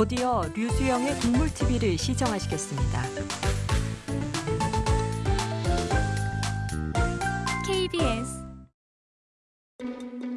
곧이어 류수영의 동물TV를 시청하시겠습니다. KBS